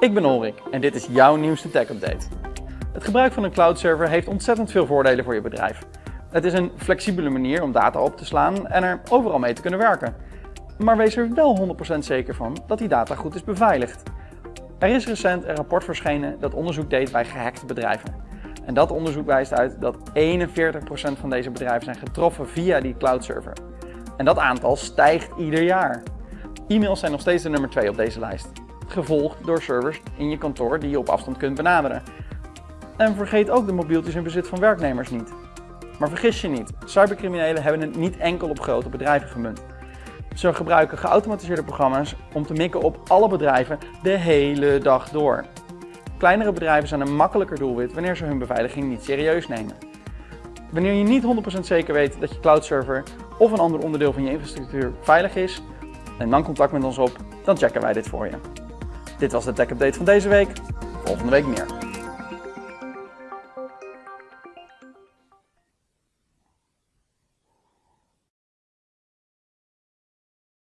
Ik ben Ulrik en dit is jouw nieuwste tech update. Het gebruik van een cloud server heeft ontzettend veel voordelen voor je bedrijf. Het is een flexibele manier om data op te slaan en er overal mee te kunnen werken. Maar wees er wel 100% zeker van dat die data goed is beveiligd. Er is recent een rapport verschenen dat onderzoek deed bij gehackte bedrijven. En dat onderzoek wijst uit dat 41% van deze bedrijven zijn getroffen via die cloud server. En dat aantal stijgt ieder jaar. E-mails zijn nog steeds de nummer 2 op deze lijst, gevolgd door servers in je kantoor die je op afstand kunt benaderen. En vergeet ook de mobieltjes in bezit van werknemers niet. Maar vergis je niet, cybercriminelen hebben het niet enkel op grote bedrijven gemunt. Ze gebruiken geautomatiseerde programma's om te mikken op alle bedrijven de hele dag door. Kleinere bedrijven zijn een makkelijker doelwit wanneer ze hun beveiliging niet serieus nemen. Wanneer je niet 100% zeker weet dat je cloud server of een ander onderdeel van je infrastructuur veilig is, neem dan contact met ons op, dan checken wij dit voor je. Dit was de Tech Update van deze week. Volgende week meer.